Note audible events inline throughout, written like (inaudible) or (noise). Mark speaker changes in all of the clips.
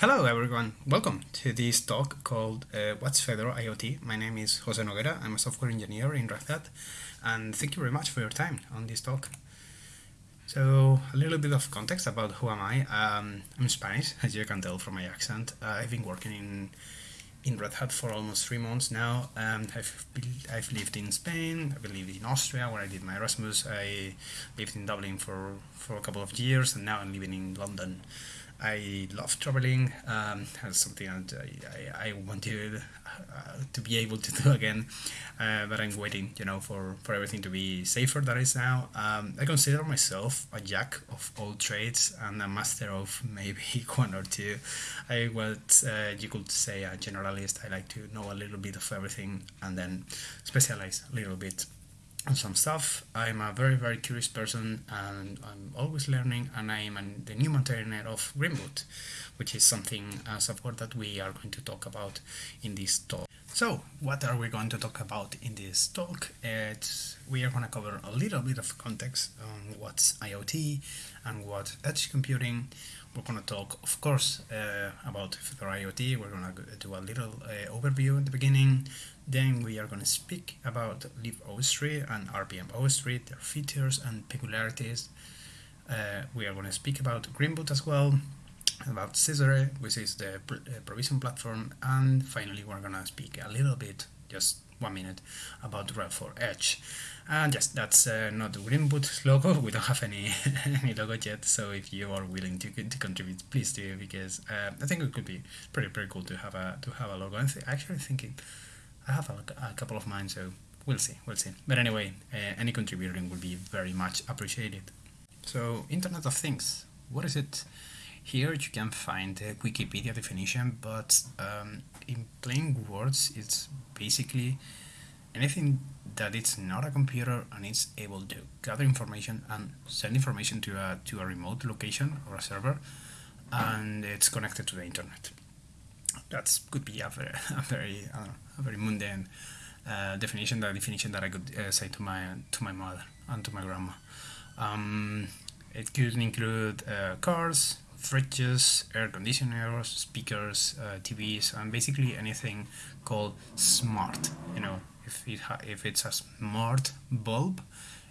Speaker 1: Hello everyone, welcome to this talk called uh, What's Fedora IoT. My name is Jose Noguera, I'm a software engineer in Red Hat and thank you very much for your time on this talk. So a little bit of context about who am I. Um, I'm Spanish, as you can tell from my accent. Uh, I've been working in in Red Hat for almost three months now. Um, I've, I've lived in Spain, I've lived in Austria where I did my Erasmus, I lived in Dublin for, for a couple of years and now I'm living in London. I love traveling. Um, something I, I, I want to uh, to be able to do (laughs) again, uh, but I'm waiting, you know, for, for everything to be safer than it is now. Um, I consider myself a jack of all trades and a master of (laughs) maybe (laughs) one or two. I what uh, you could say a generalist. I like to know a little bit of everything and then specialize a little bit some stuff. I'm a very, very curious person and I'm always learning and I am the new maintainer of Greenboot, which is something, a software that we are going to talk about in this talk. So, what are we going to talk about in this talk? It's, we are going to cover a little bit of context on what's IoT and what edge computing. We're going to talk, of course, uh, about Fedora IoT. We're going to do a little uh, overview at the beginning. Then we are going to speak about libostree and rpm-ostree, their features and peculiarities. Uh, we are going to speak about Greenboot as well, about Zezere, which is the uh, provision platform, and finally we're going to speak a little bit, just one minute, about RHEL for Edge. And yes, that's uh, not the Greenboot (laughs) logo. We don't have any (laughs) any logo yet. So if you are willing to, to contribute, please do because uh, I think it could be pretty pretty cool to have a to have a logo. I th actually think it I have a, a, couple of mine, so we'll see, we'll see. But anyway, uh, any contributing will be very much appreciated. So, Internet of Things, what is it? Here you can find the Wikipedia definition, but um, in plain words, it's basically anything that it's not a computer and it's able to gather information and send information to a, to a remote location or a server and it's connected to the internet that could be a very, (laughs) a very, uh, a very mundane uh, definition. The definition that I could uh, say to my to my mother and to my grandma. Um, it could include uh, cars, fridges, air conditioners, speakers, uh, TVs, and basically anything called smart. You know, if it if it's a smart bulb,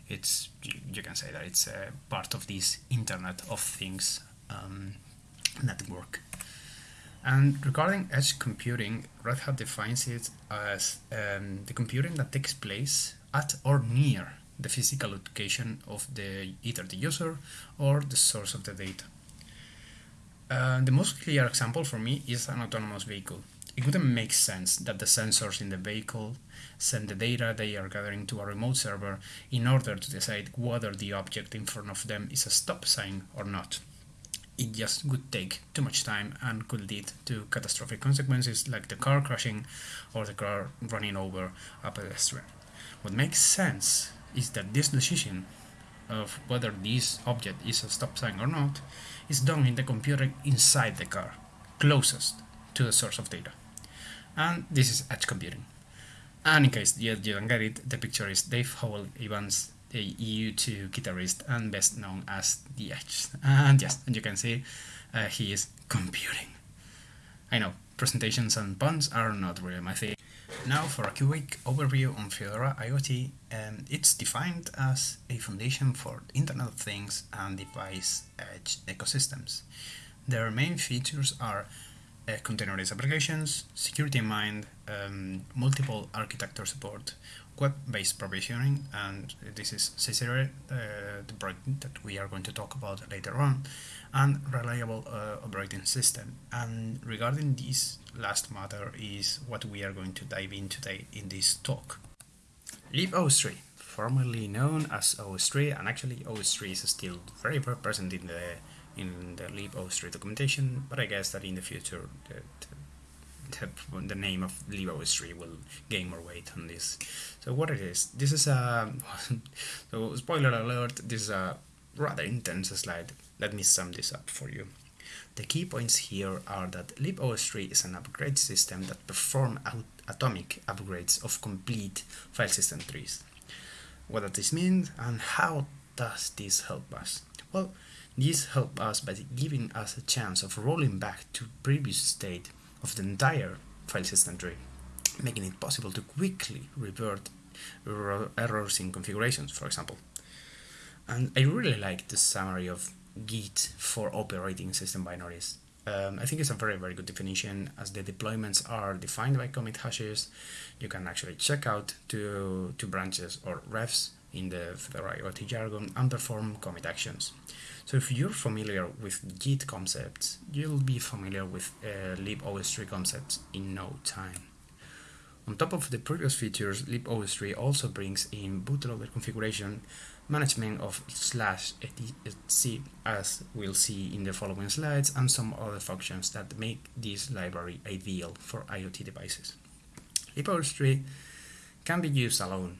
Speaker 1: it's you, you can say that it's part of this Internet of Things um, network. And regarding edge computing, Red Hat defines it as um, the computing that takes place at or near the physical location of the either the user or the source of the data. Uh, the most clear example for me is an autonomous vehicle. It wouldn't make sense that the sensors in the vehicle send the data they are gathering to a remote server in order to decide whether the object in front of them is a stop sign or not it just would take too much time and could lead to catastrophic consequences like the car crashing or the car running over a pedestrian. What makes sense is that this decision of whether this object is a stop sign or not is done in the computer inside the car, closest to the source of data. And this is edge computing. And in case you, you don't get it, the picture is Dave Howell Evans the U2 guitarist and best known as The Edge. And yes, and you can see uh, he is computing. I know, presentations and puns are not really my thing. Now for a quick overview on Fedora IoT, um, it's defined as a foundation for Internet of Things and device edge ecosystems. Their main features are uh, containerized applications, security in mind, um, multiple architecture support, web-based provisioning, and this is Zezere, uh, the project that we are going to talk about later on, and reliable uh, operating system. And regarding this last matter is what we are going to dive in today in this talk. libostree, formerly known as OSTree, and actually OSTree is still very, very present in the in the libostree documentation, but I guess that in the future the, the, the name of libostree will gain more weight on this. So what it is, this is a, (laughs) so spoiler alert, this is a rather intense slide. Let me sum this up for you. The key points here are that libostree is an upgrade system that performs atomic upgrades of complete file system trees. What does this mean and how does this help us? Well, This helps us by giving us a chance of rolling back to previous state of the entire file system tree, making it possible to quickly revert errors in configurations, for example. And I really like the summary of Git for operating system binaries. Um, I think it's a very, very good definition as the deployments are defined by commit hashes. You can actually check out two, two branches or refs in the Fedora IoT jargon and perform commit actions. So if you're familiar with Git concepts, you'll be familiar with uh, libostree concepts in no time. On top of the previous features, libostree also brings in bootloader configuration, management of slash etc as we'll see in the following slides, and some other functions that make this library ideal for IoT devices. libostree can be used alone,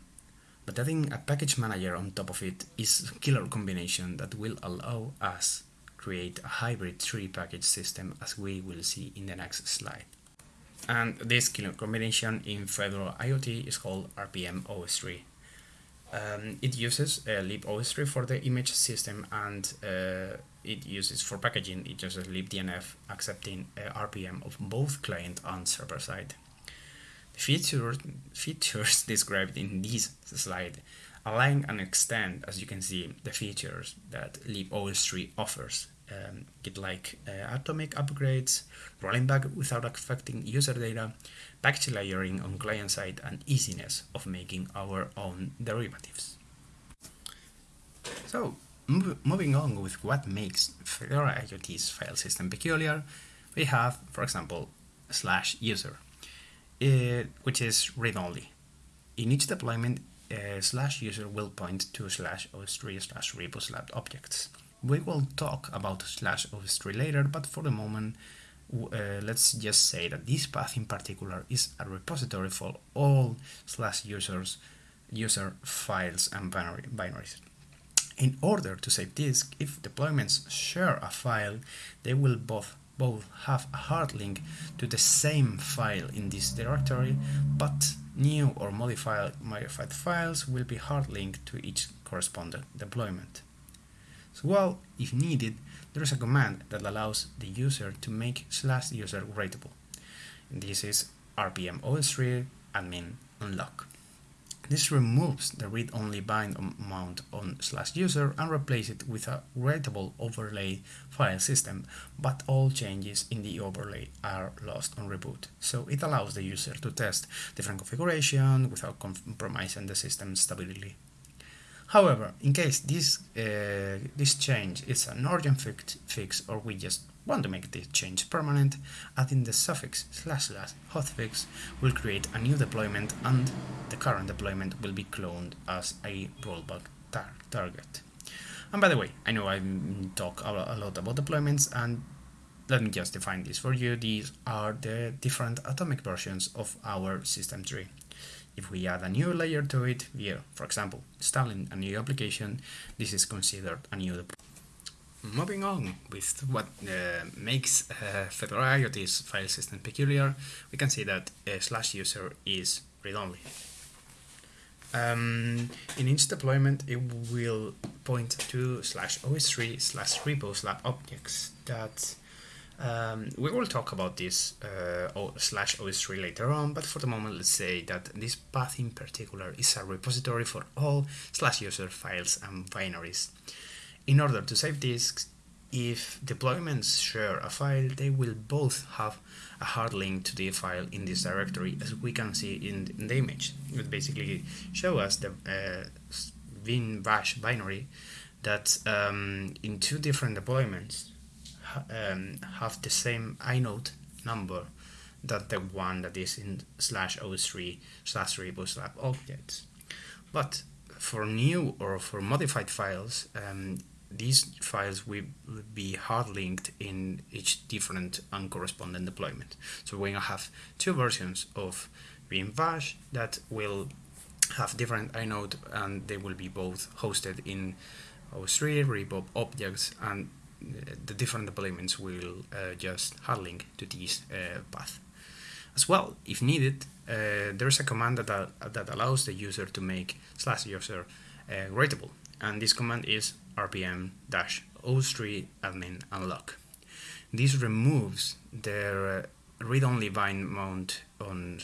Speaker 1: but adding a package manager on top of it is a killer combination that will allow us create a hybrid tree package system as we will see in the next slide. And this killer combination in Fedora IoT is called rpm-ostree. Um, it uses uh, libostree for the image system and uh, it uses for packaging, it uses libdnf accepting uh, RPM of both client and server side. The feature, features (laughs) described in this slide align and extend, as you can see, the features that libostree offers um, get like uh, atomic upgrades, rolling back without affecting user data, package layering on client side, and easiness of making our own derivatives. So, mov moving on with what makes Fedora IoT's file system peculiar, we have, for example, slash user, uh, which is read-only. In each deployment, uh, slash user will point to slash ostree slash repo slash objects. We will talk about slash ostree later, but for the moment, uh, let's just say that this path in particular is a repository for all slash users user files and binary, binaries. In order to save disk, if deployments share a file, they will both both have a hard link to the same file in this directory, but new or modified, modified files will be hard linked to each corresponding deployment. So well, if needed, there is a command that allows the user to make slash user writable. This is rpm-ostree admin unlock. This removes the read-only bind mount on slash user and replaces it with a writable overlay file system, but all changes in the overlay are lost on reboot. So it allows the user to test different configuration without compromising the system stability. However, in case this uh, this change is an urgent fix, fix or we just want to make this change permanent, adding the suffix slash slash hotfix will create a new deployment and the current deployment will be cloned as a rollback tar target. And by the way, I know I talk a lot about deployments and let me just define this for you. These are the different atomic versions of our system tree. If we add a new layer to it via, for example, installing a new application, this is considered a new deployment. Moving on with what uh, makes uh, Fedora IoT's file system peculiar, we can see that uh, slash user is read-only. Um, in each deployment, it will point to slash ostree slash repo slash objects that um, we will talk about this uh, slash ostree later on, but for the moment, let's say that this path in particular is a repository for all slash user files and binaries. In order to save disks, if deployments share a file, they will both have a hard link to the file in this directory, as we can see in, the image. It would basically show us the uh, bin bash binary that um, in two different deployments um, have the same inode number that the one that is in slash ostree slash repo slash objects. But for new or for modified files, um, these files will be hard linked in each different and corresponding deployment. So we're to have two versions of bin bash that will have different inode and they will be both hosted in ostree, repo objects, and the different deployments will uh, just hard link to this uh, path. As well, if needed, uh, there's a command that, that allows the user to make slash user writable, and this command is rpm-ostree admin unlock. This removes the read-only bind mount on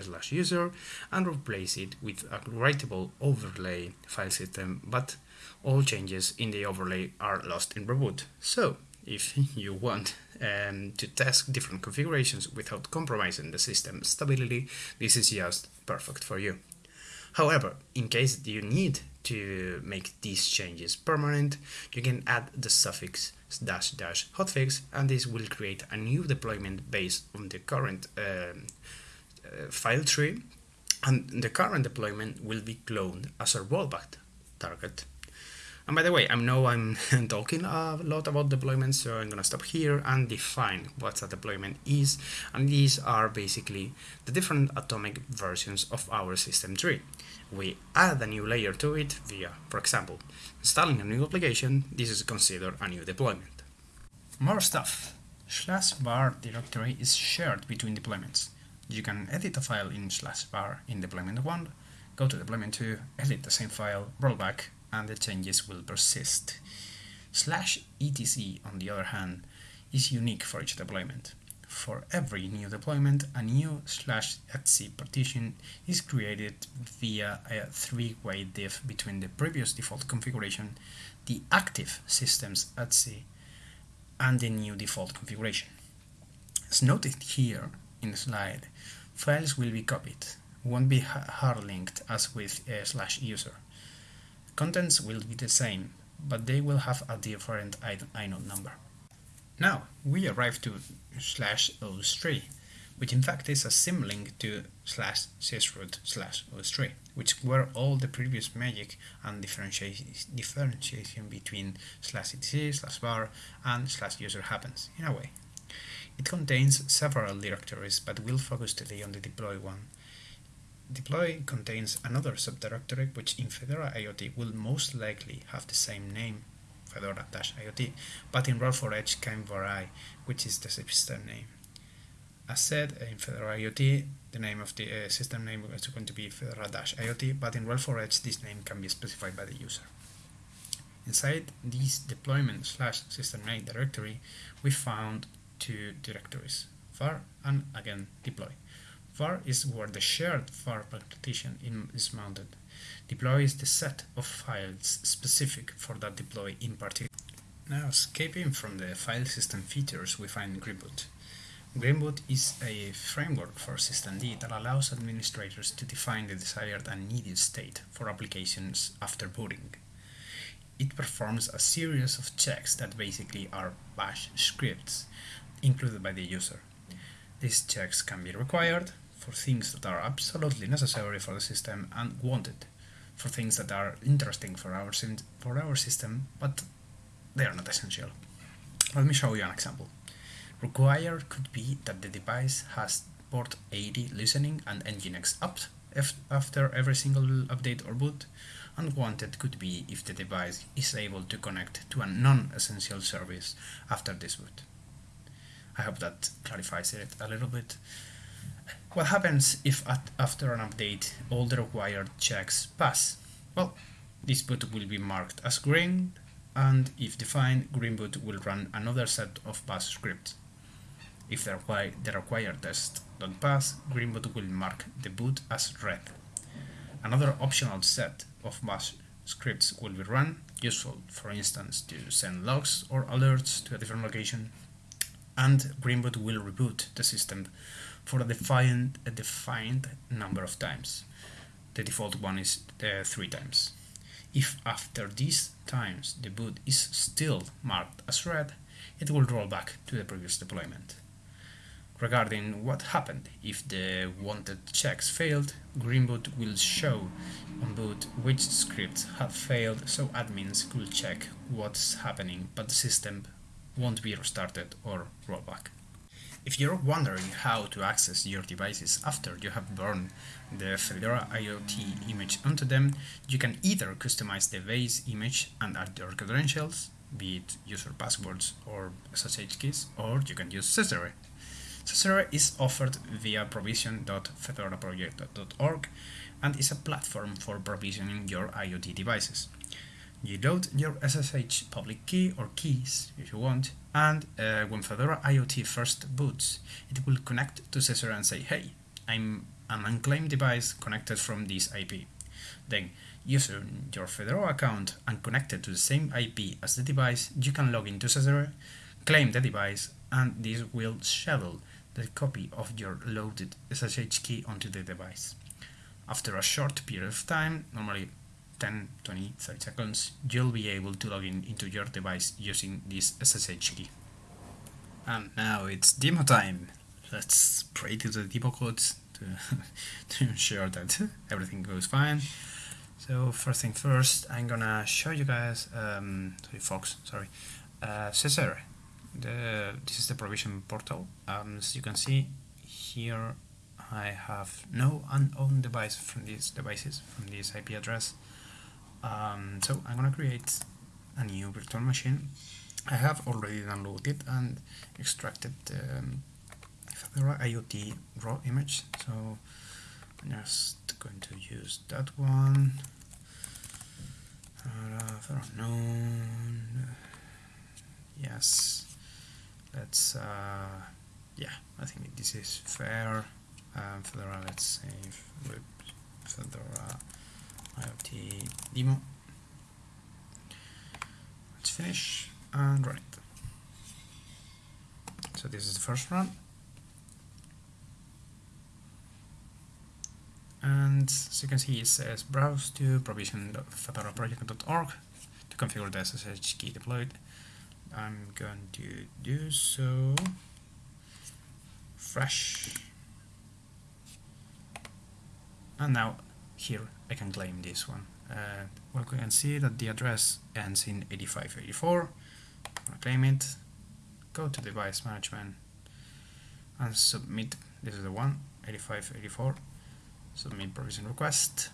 Speaker 1: slash user and replace it with a writable overlay file system, but all changes in the overlay are lost in reboot. So if you want um, to test different configurations without compromising the system stability, this is just perfect for you. However, in case you need to make these changes permanent, you can add the suffix dash dash hotfix and this will create a new deployment based on the current um, uh, file tree and the current deployment will be cloned as a rollback target. And by the way, I know I'm (laughs) talking a lot about deployments, so I'm gonna stop here and define what a deployment is. And these are basically the different atomic versions of our system tree. We add a new layer to it via, for example, installing a new application. This is considered a new deployment. More stuff. Slash var directory is shared between deployments. You can edit a file in slash var in deployment 1, go to deployment 2, edit the same file, roll back, and the changes will persist. Slash etc, on the other hand, is unique for each deployment. For every new deployment, a new slash etc partition is created via a three-way diff between the previous default configuration, the active systems etc, and the new default configuration. As noted here in the slide, files will be copied, won't be hard linked as with a slash user. Contents will be the same, but they will have a different inode number. Now, we arrive to slash ostree, which in fact is a symlink to slash sysroot slash ostree, which were all the previous magic and differentiation, differentiation between slash etc, slash var, and slash user happens, in a way. It contains several directories, but we'll focus today on the deploy one. Deploy contains another subdirectory which in Fedora IoT will most likely have the same name, Fedora-IoT, but in RHEL for Edge can vary which is the system name. As said, in Fedora IoT, the name of the uh, system name is going to be Fedora-IoT, but in RHEL for Edge this name can be specified by the user. Inside this deployment slash system name directory, we found two directories, var and again deploy. Var is where the shared var partition is mounted. Deploy is the set of files specific for that deploy in particular. Now, escaping from the file system features, we find Greenboot. Greenboot is a framework for systemd that allows administrators to define the desired and needed state for applications after booting. It performs a series of checks that basically are bash scripts included by the user. These checks can be required for things that are absolutely necessary for the system and wanted for things that are interesting for our, for our system, but they are not essential. Let me show you an example. Required could be that the device has port 80 listening and Nginx up after every single update or boot, and wanted could be if the device is able to connect to a non-essential service after this boot. I hope that clarifies it a little bit. What happens if at, after an update all the required checks pass? Well, this boot will be marked as green and if defined, Greenboot will run another set of pass scripts. If the, required, the required test don't pass, Greenboot will mark the boot as red. Another optional set of pass scripts will be run, useful for instance to send logs or alerts to a different location, and Greenboot will reboot the system for a defined, a defined number of times. The default one is uh, three times. If after these times the boot is still marked as red, it will roll back to the previous deployment. Regarding what happened if the wanted checks failed, Greenboot will show on boot which scripts have failed so admins could check what's happening but the system won't be restarted or roll back. If you're wondering how to access your devices after you have burned the Fedora IoT image onto them, you can either customize the base image and add your credentials, be it user passwords or SSH keys, or you can use Zezere. Zezere is offered via provision.fedoraproject.org and is a platform for provisioning your IoT devices. You load your SSH public key or keys if you want, and uh, when Fedora IoT first boots, it will connect to Zezere and say, hey, I'm an unclaimed device connected from this IP. Then, using your Fedora account and connected to the same IP as the device, you can log into Zezere, claim the device, and this will schedule the copy of your loaded SSH key onto the device. After a short period of time, normally 10, 20, 30 seconds, you'll be able to log in into your device using this SSH key. And now it's demo time. Let's pray to the demo codes to, (laughs) to ensure that everything goes fine. So first thing first, I'm gonna show you guys, um, sorry folks, sorry, uh, Zezere. The, this is the provision portal. Um, as you can see here, I have no unowned device from these devices, from this IP address. Um, so I'm gonna create a new virtual machine. I have already downloaded and extracted the um, Fedora IoT raw image. So I'm just going to use that one. Uh, known. Yes. Let's. Uh, yeah, I think this is fair. Um, Fedora. Let's save Fedora IoT demo. Let's finish and run it. So this is the first run. and as you can see it says browse to provision.fedoraproject.org to configure the SSH key deployed. I'm going to do so fresh and now here I can claim this one. Uh, well, we can see that the address ends in 8584. i claim it, go to device management and submit. This is the one, 8584 submit provision request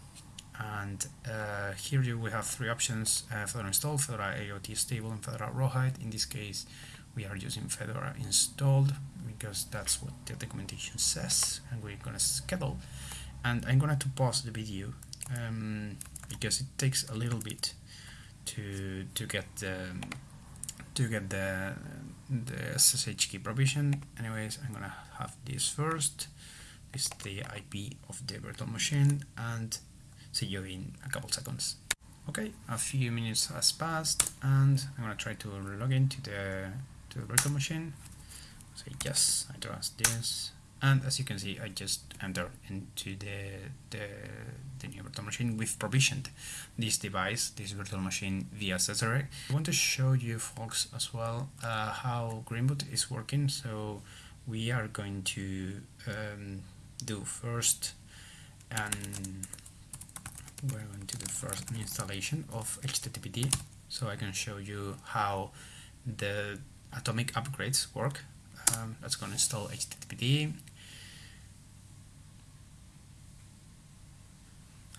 Speaker 1: and uh, here you we have three options uh, Fedora install, Fedora IoT stable and Fedora Rawhide in this case we are using Fedora installed because that's what the documentation says and we're gonna schedule and I'm gonna to pause the video um, because it takes a little bit to to get the to get the the SSH key provision anyways I'm gonna have this first is the IP of the virtual machine and see you in a couple seconds. Okay, a few minutes has passed and I'm gonna try to log into the to the virtual machine. Say yes, I trust this. And as you can see, I just entered into the, the, the new virtual machine. We've provisioned this device, this virtual machine via Zezere. I want to show you folks as well uh, how Greenboot is working. So we are going to um, do first and we're going to do first installation of HTTPD so I can show you how the atomic upgrades work um, let's go and install HTTPD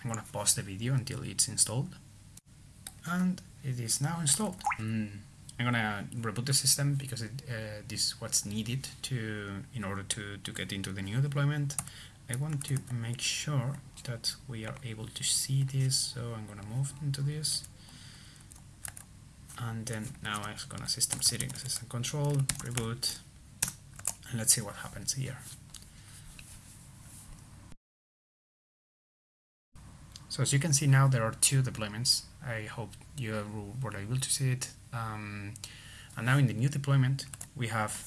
Speaker 1: I'm gonna pause the video until it's installed and it is now installed mm. I'm gonna reboot the system because it, uh, this is what's needed to in order to, to get into the new deployment. I want to make sure that we are able to see this, so I'm gonna move into this. And then now I'm gonna system settings, system control, reboot, and let's see what happens here. So as you can see now there are two deployments. I hope you were able to see it. Um, and now in the new deployment we have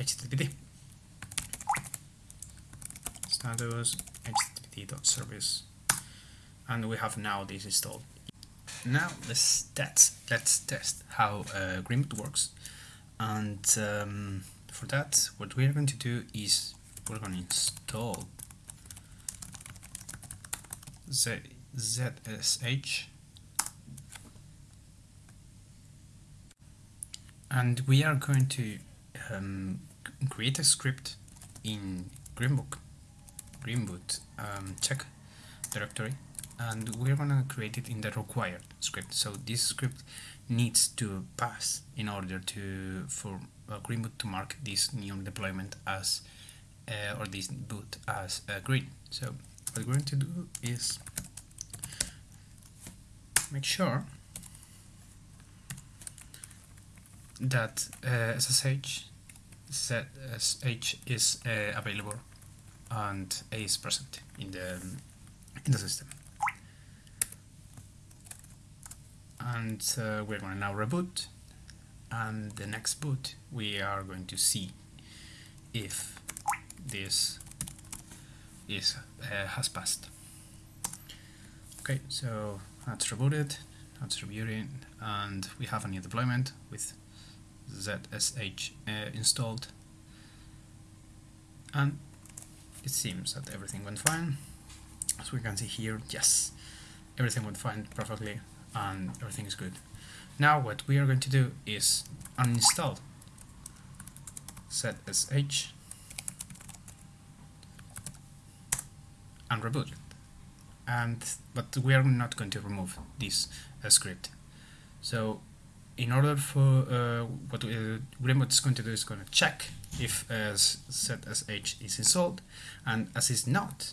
Speaker 1: HTTPD status httpd.service and we have now this installed. Now let's test, let's test how uh, works and um, for that what we're going to do is we're going to install Z ZSH and we are going to um, create a script in Greenbook, Greenboot um, check directory. And we're gonna create it in the required script. So this script needs to pass in order to for uh, Greenboot to mark this new deployment as uh, or this boot as a green. So we're going to do is make sure that uh, SSH is uh, available and A is present in the in the system. And uh, we're going to now reboot and the next boot we are going to see if this is uh, has passed. Okay, so that's rebooted, that's rebooting, and we have a new deployment with ZSH uh, installed, and it seems that everything went fine. As we can see here, yes, everything went fine perfectly, and everything is good. Now what we are going to do is uninstall ZSH and reboot it. And but we are not going to remove this uh, script. So in order for uh, what uh, is going to do is going to check if uh, h is installed, and as it's not,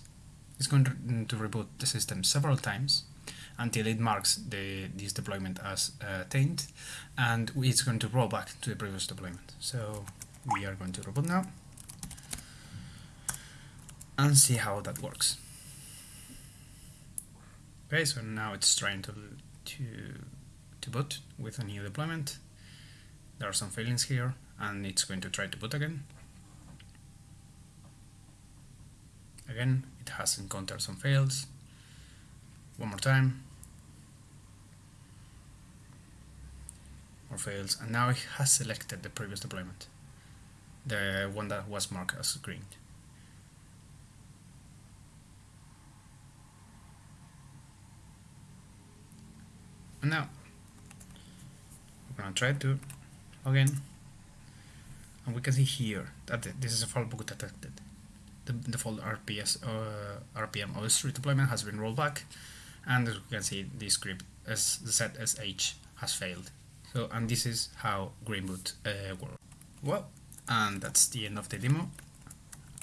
Speaker 1: it's going to, to reboot the system several times until it marks the, this deployment as uh, taint and it's going to roll back to the previous deployment. So we are going to reboot now and see how that works. Okay, so now it's trying to, to, to boot with a new deployment. There are some failings here and it's going to try to boot again. Again, it has encountered some fails. One more time. More fails and now it has selected the previous deployment the one that was marked as green and now we're gonna try to log in and we can see here that this is a fault book detected the default RPS uh, rpm-ostree deployment has been rolled back and as we can see the script ZSH has failed so, and this is how Greenboot uh, works. Well, and that's the end of the demo.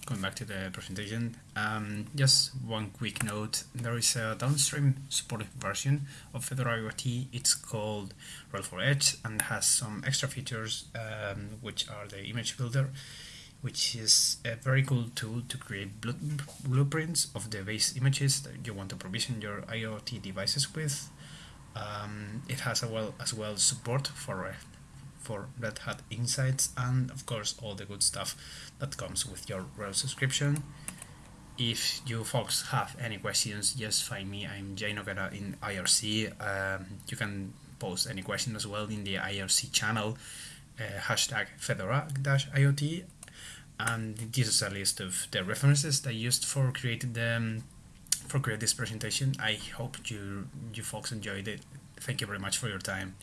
Speaker 1: Going back to the presentation, um, just one quick note, there is a downstream supported version of Fedora IoT, it's called RHEL for Edge and has some extra features um, which are the image builder, which is a very cool tool to create blueprints of the base images that you want to provision your IoT devices with. Um, it has well as well support for Red, for Red Hat Insights and of course all the good stuff that comes with your RHEL subscription. If you folks have any questions, just find me. I'm Jay Noguera in IRC. Um, you can post any question as well in the IRC channel, uh, hashtag Fedora-IoT. And this is a list of the references that I used for creating the um, for creating this presentation. I hope you you folks enjoyed it. Thank you very much for your time.